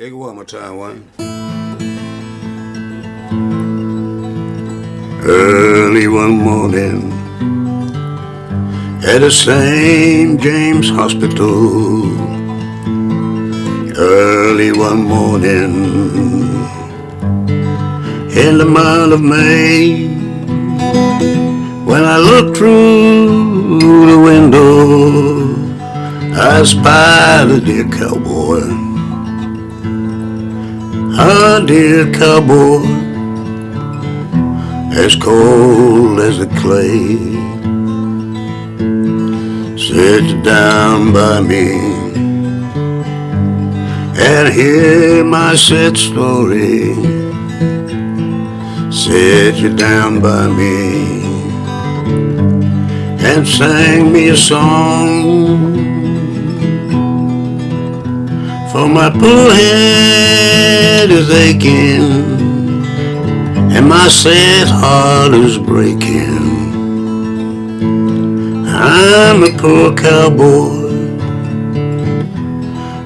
Take it one more time, Wayne. Early one morning at the St. James Hospital. Early one morning in the month of May when I looked through the window I spied a dear cowboy a dear cowboy as cold as the clay. Sit down by me and hear my sad story. Sit you down by me and sang me a song for my poor head is aching and my sad heart is breaking. I'm a poor cowboy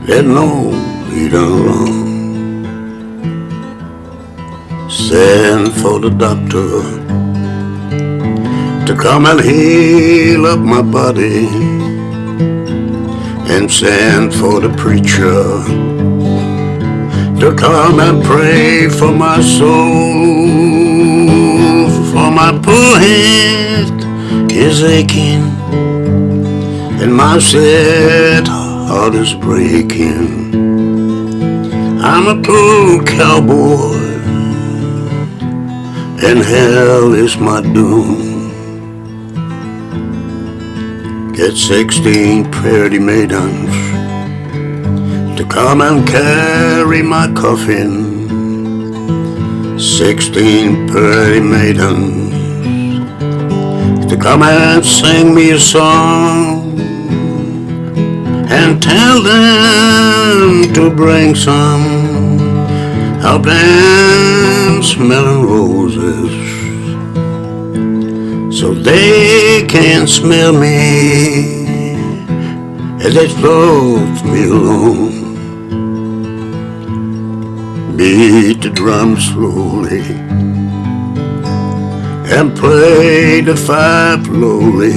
that knows he done wrong. Send for the doctor to come and heal up my body and send for the preacher to come and pray for my soul. For my poor head is aching and my sad heart is breaking. I'm a poor cowboy and hell is my doom. Get sixteen pretty maidens to come and carry my coffin. Sixteen pretty maidens to come and sing me a song and tell them to bring some of them smelling roses so they can smell me as they float me along. Beat the drum slowly and play the fife lowly.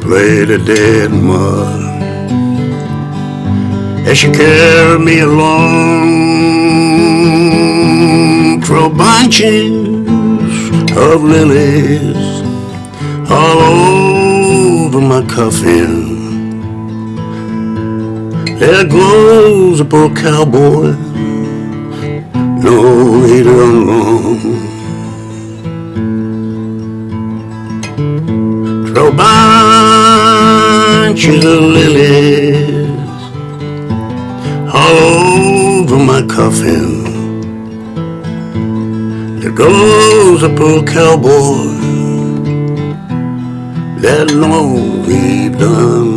Play the dead mud as she carry me along. Throw bunches of lilies all over my coffin. There goes a poor cowboy, no, he done wrong. Throw bunches of lilies all over my coffin. There goes a poor cowboy that know he done